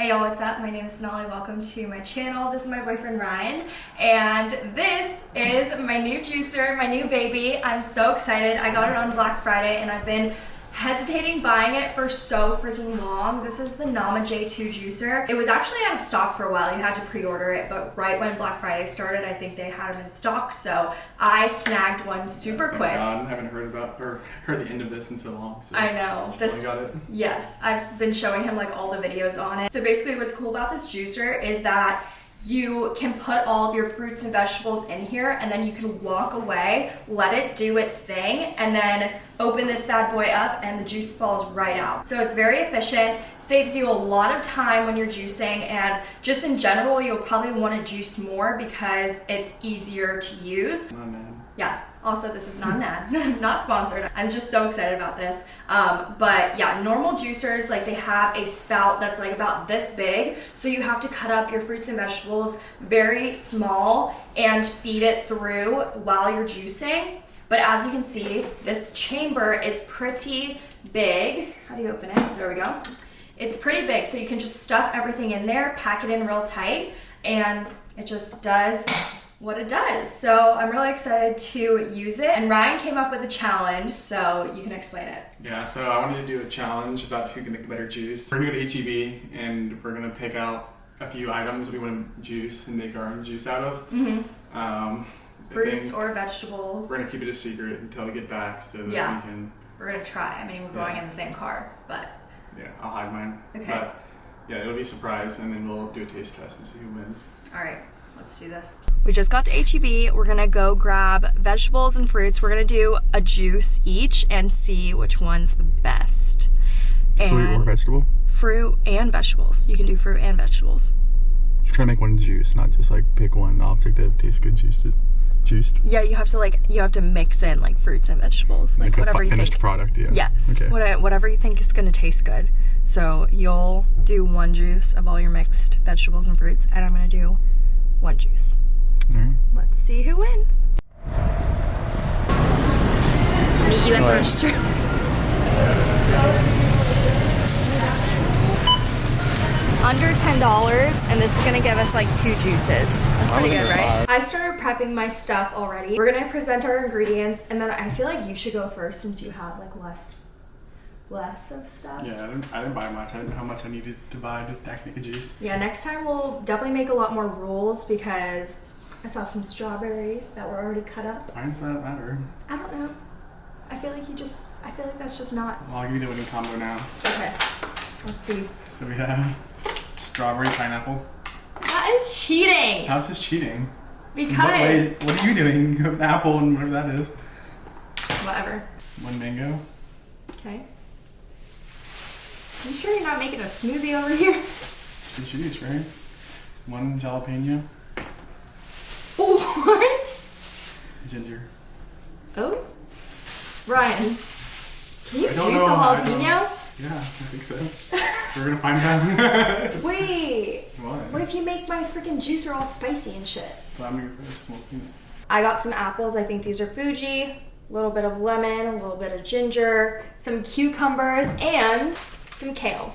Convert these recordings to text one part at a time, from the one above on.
Hey y'all, what's up? My name is Sonali. Welcome to my channel. This is my boyfriend Ryan, and this is my new juicer, my new baby. I'm so excited. I got it on Black Friday, and I've been hesitating buying it for so freaking long. This is the Nama J2 juicer. It was actually out of stock for a while. You had to pre-order it, but right when Black Friday started, I think they had them in stock. So I snagged one super Thank quick. God, I haven't heard about or heard the end of this in so long. So I know. This I got it. Yes, I've been showing him like all the videos on it. So basically what's cool about this juicer is that you can put all of your fruits and vegetables in here and then you can walk away, let it do its thing, and then open this bad boy up and the juice falls right out. So it's very efficient, saves you a lot of time when you're juicing and just in general, you'll probably want to juice more because it's easier to use. Oh man. Yeah. Also, this is not an ad, not sponsored. I'm just so excited about this. Um, but yeah, normal juicers, like they have a spout that's like about this big. So you have to cut up your fruits and vegetables very small and feed it through while you're juicing. But as you can see, this chamber is pretty big. How do you open it? There we go. It's pretty big, so you can just stuff everything in there, pack it in real tight, and it just does what it does. So I'm really excited to use it. And Ryan came up with a challenge, so you can explain it. Yeah, so I wanted to do a challenge about who can make better juice. We're gonna go to HEB and we're gonna pick out a few items we want to juice and make our own juice out of. Mm-hmm. Um, I Fruits or vegetables. we're gonna keep it a secret until we get back so that Yeah. we can. We're gonna try. I mean, we're going in the same car, but Yeah, I'll hide mine. Okay. But yeah, it'll be a surprise, and then we'll do a taste test and see who wins. all right, let's do this. We just got to HEB. We're gonna go grab vegetables and fruits. We're gonna do a juice each and see which one's the best. Fruit And vegetable. fruit and vegetables. You can do fruit and vegetables. Just try to make one juice, not just like pick one object that tastes good juiced. Juiced. Yeah, you have to like you have to mix in like fruits and vegetables, like, a whatever fi- you finished think. product. Yeah. Yes, Okay. what- whatever you think is gonna taste good. So you'll do one juice of all your mixed vegetables and fruits, and I'm gonna do one juice. All right. Let's see who wins. Meet you at Alright. first. Under ten dollars, and this is gonna give us like two juices. That's pretty good, right? I started prepping my stuff already. We're gonna present our ingredients, and then I feel like you should go first since you have like less, less of stuff. Yeah, I didn't, I didn't buy much. I didn't know how much I needed to buy to actually make a juice. Yeah, next time we'll definitely make a lot more rules because I saw some strawberries that were already cut up. Why does that matter? I don't know. I feel like you just, I feel like that's just not. Well, I'll give you the winning combo now. Okay. Let's see. So we have strawberry pineapple. That is cheating! How's this cheating? In What, ways, Because. what are you doing? You have an apple and whatever that is. Whatever. One mango. Okay. You sure you're not making a smoothie over here? It's for juice, right? One jalapeno. what? Ginger. Oh? Ryan, can you juice a know, I don't- jalapeno? Yeah, I think so. We're gonna find out. Wait. what? What if you make my freaking juicer all spicy and shit? I'm gonna go first. We'll see. I got some apples. I think these are Fuji. A little bit of lemon, a little bit of ginger, some cucumbers, and some kale.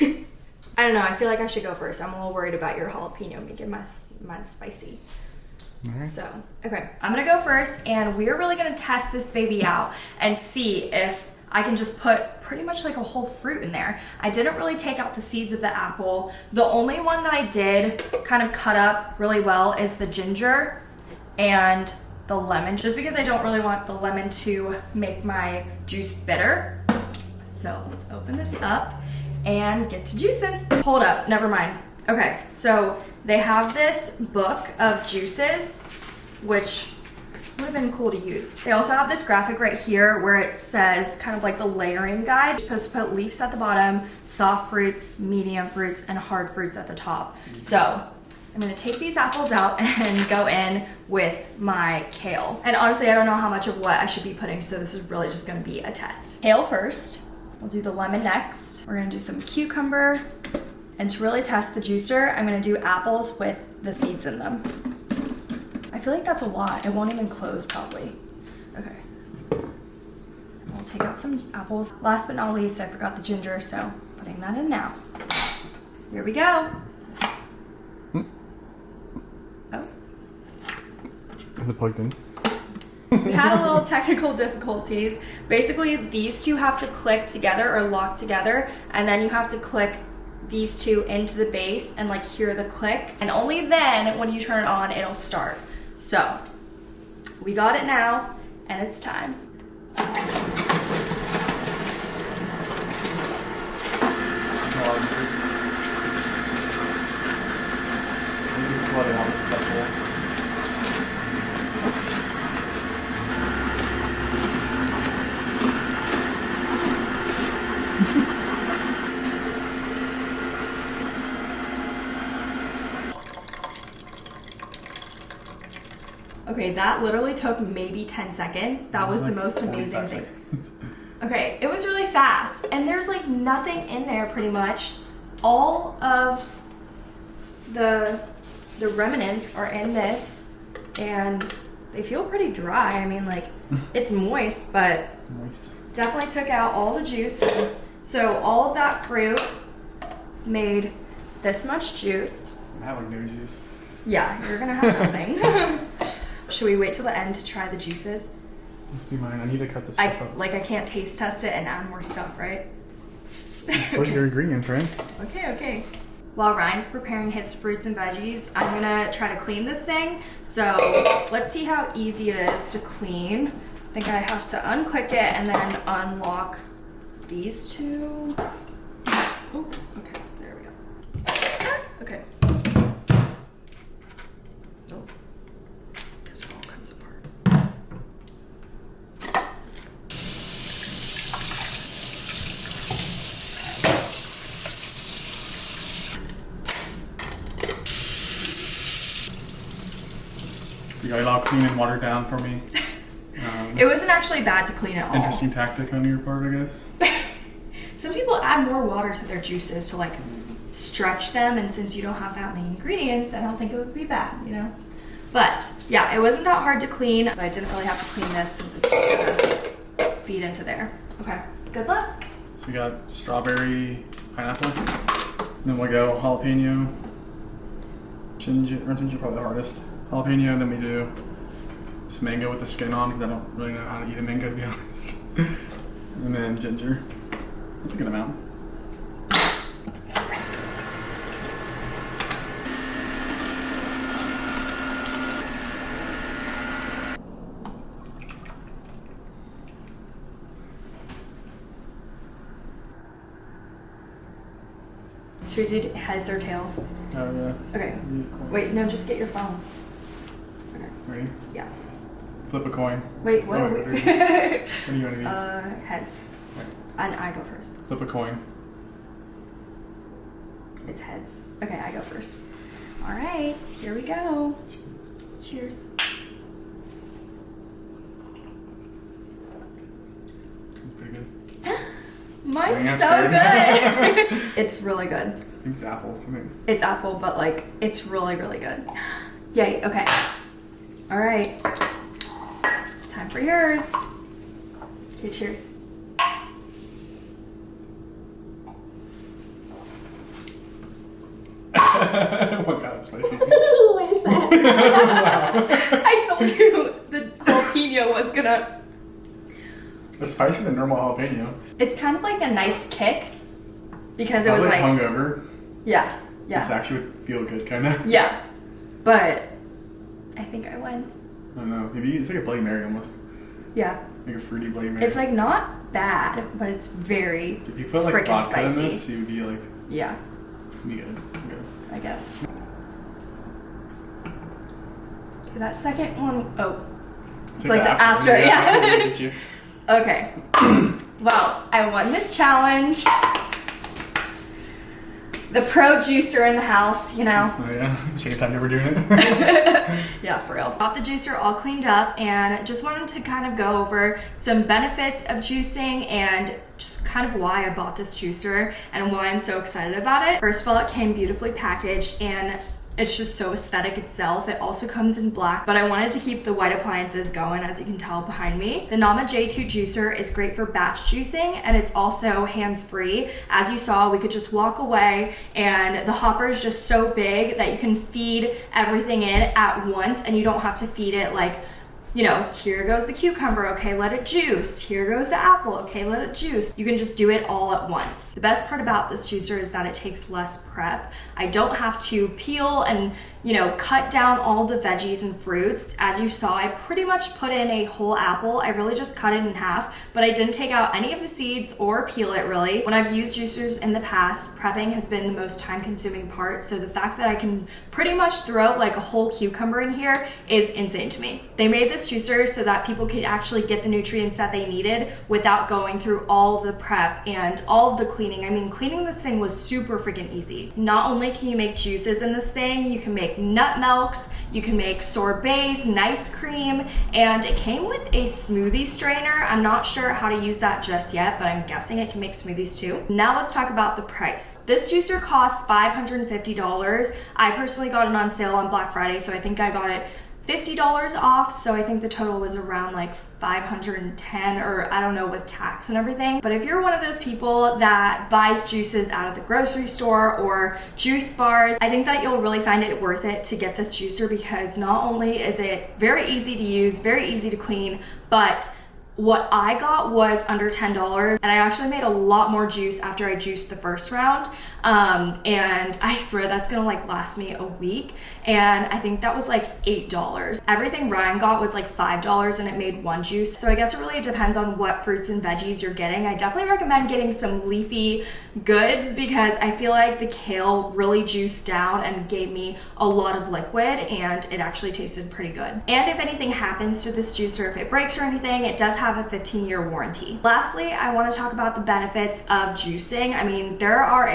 I don't know. I feel like I should go first. I'm a little worried about your jalapeno making my mine spicy. Alright. So, okay, I'm gonna go first, and we're really gonna test this baby out and see if I can just put pretty much like a whole fruit in there. I didn't really take out the seeds of the apple. The only one that I did kind of cut up really well is the ginger and the lemon, just because I don't really want the lemon to make my juice bitter. So let's open this up and get to juicing. Hold up, never mind. Okay, so they have this book of juices, which would have been cool to use. They also have this graphic right here where it says kind of like the layering guide. You're supposed to put leaves at the bottom, soft fruits, medium fruits, and hard fruits at the top. So I'm gonna take these apples out and go in with my kale. And honestly, I don't know how much of what I should be putting, so this is really just gonna be a test. Kale first. We'll do the lemon next. We're gonna do some cucumber. And to really test the juicer, I'm gonna do apples with the seeds in them. I feel like that's a lot. It won't even close probably. Okay. We'll take out some apples. Last but not least, I forgot the ginger, so putting that in now. Here we go. Oh, Is it plugged in? we had a little technical difficulties. Basically, these two have to click together or lock together, and then you have to click these two into the base and like hear the click. And only then, when you turn it on, it'll start. So, we got it now, and it's time. Just Okay, that literally took maybe 10 seconds. That was the like most amazing thing. seconds. Okay, it was really fast, and there's like nothing in there pretty much. All of the the remnants are in this, and they feel pretty dry. I mean, like it's moist, but definitely took out all the juice. So all of that fruit made this much juice. I'm having no juice. Yeah, you're gonna have nothing. Should we wait till the end to try the juices? Let's do mine. I need to cut this I stuff up. like I can't taste test it and add more stuff, right? That's what your ingredients, right? Okay, okay. While Ryan's preparing his fruits and veggies, I'm gonna try to clean this thing. So let's see how easy it is to clean. I think I have to unclick it and then unlock these two. Oh, okay, there we go. Ah, okay. Oh, guess it all comes apart. You got it all clean and watered down for me. Um, It wasn't actually bad to clean it all. interesting tactic on your part, I guess. Some people add more water to their juices to like stretch them, and since you don't have that many ingredients, I don't think it would be bad, you know? But yeah, it wasn't that hard to clean, but I didn't really have to clean this since it's just gonna feed into there. Okay, good luck. So we got strawberry, pineapple. Then we'll go jalapeno, ginger, or ginger probably the hardest. Jalapeno, and then we do this mango with the skin on because I don't really know how to eat a mango to be honest. and then ginger. That's a good amount. Should we do heads or tails? Oh yeah. Okay, wait, no, just get your phone. Yeah. Flip a coin. Wait, what? Oh, wait. What do you want to do? uh, heads. And I go first. Flip a coin. It's heads. Okay, I go first. All right, here we go. Cheers. Pretty good. Mine's so good. it's really good. It's apple. I think. It's apple, but like it's really, really good. Yay, okay. All right. It's time for yours. Okay, cheers. what kind of spicy? Holy shit. I told you the jalapeno was gonna. It's spicier than normal jalapeno. It's kind of like a nice kick because it I was was like like. hungover. Yeah, yeah. This actually would feel good, kind of. yeah. But I think I won. I don't know. Maybe it's like a Bloody Mary almost. Yeah. Like a fruity Bloody Mary. It's like not bad, but it's very, if you put like vodka spicy. in this, you would be like, yeah, be good. Okay. I guess. Okay, that second one, oh, It's like the after, yeah. after get you. okay. well, I won this challenge. The pro juicer in the house, you know. Oh yeah. Second time ever doing it. Yeah, for real. Got the juicer all cleaned up and just wanted to kind of go over some benefits of juicing and just kind of why I bought this juicer and why I'm so excited about it. First of all, it came beautifully packaged and it's just so aesthetic itself. It also comes in black, but I wanted to keep the white appliances going as you can tell behind me. The Nama J2 juicer is great for batch juicing and it's also hands-free. As you saw, we could just walk away and the hopper is just so big that you can feed everything in at once and you don't have to feed it like you know, here goes the cucumber, okay, let it juice. Here goes the apple, okay, let it juice. You can just do it all at once. The best part about this juicer is that it takes less prep. I don't have to peel and, you know, cut down all the veggies and fruits. As you saw, I pretty much put in a whole apple. I really just cut it in half, but I didn't take out any of the seeds or peel it really. When I've used juicers in the past, prepping has been the most time consuming part. So the fact that I can pretty much throw like a whole cucumber in here is insane to me. They made this juicer so that people could actually get the nutrients that they needed without going through all the prep and all of the cleaning. I mean, cleaning this thing was super freaking easy. Not only can you make juices in this thing, you can make nut milks, you can make sorbets, nice cream, and it came with a smoothie strainer. I'm not sure how to use that just yet, but I'm guessing it can make smoothies too. Now let's talk about the price. This juicer costs $550. I personally got it on sale on Black Friday, so I think I got it $50 off. So I think the total was around like 510 or I don't know with tax and everything. But if you're one of those people that buys juices out of the grocery store or juice bars, I think that you'll really find it worth it to get this juicer because not only is it very easy to use, very easy to clean, but what I got was under $10 and I actually made a lot more juice after I juiced the first round. Um, and I swear that's gonna like last me a week. And I think that was like $8. Everything Ryan got was like $5 and it made one juice. So I guess it really depends on what fruits and veggies you're getting. I definitely recommend getting some leafy goods because I feel like the kale really juiced down and gave me a lot of liquid and it actually tasted pretty good. And if anything happens to this juicer, if it breaks or anything, it does have a 15 year warranty. Lastly, I wanna talk about the benefits of juicing. I mean, there are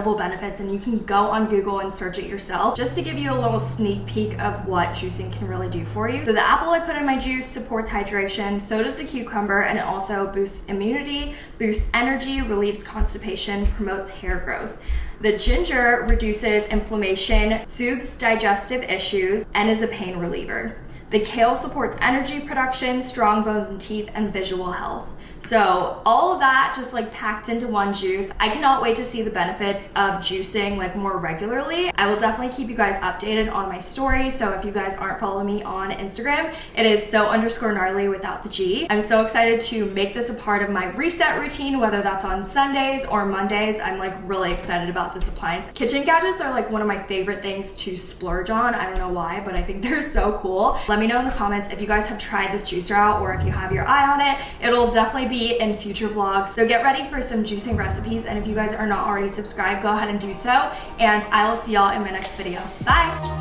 incredible benefits and you can go on Google and search it yourself just to give you a little sneak peek of what juicing can really do for you. So the apple I put in my juice supports hydration, so does the cucumber, and it also boosts immunity, boosts energy, relieves constipation, promotes hair growth. The ginger reduces inflammation, soothes digestive issues, and is a pain reliever. The kale supports energy production, strong bones and teeth, and visual health. So all of that just like packed into one juice. I cannot wait to see the benefits of juicing like more regularly. I will definitely keep you guys updated on my story. So if you guys aren't following me on Instagram, it is so underscore gnarly without the G. I'm so excited to make this a part of my reset routine, whether that's on Sundays or Mondays. I'm like really excited about this appliance. Kitchen gadgets are like one of my favorite things to splurge on. I don't know why, but I think they're so cool. Let me know in the comments if you guys have tried this juicer out or if you have your eye on it. It'll definitely be in future vlogs. So get ready for some juicing recipes. And if you guys are not already subscribed, go ahead and do so. And I will see y'all in my next video. Bye.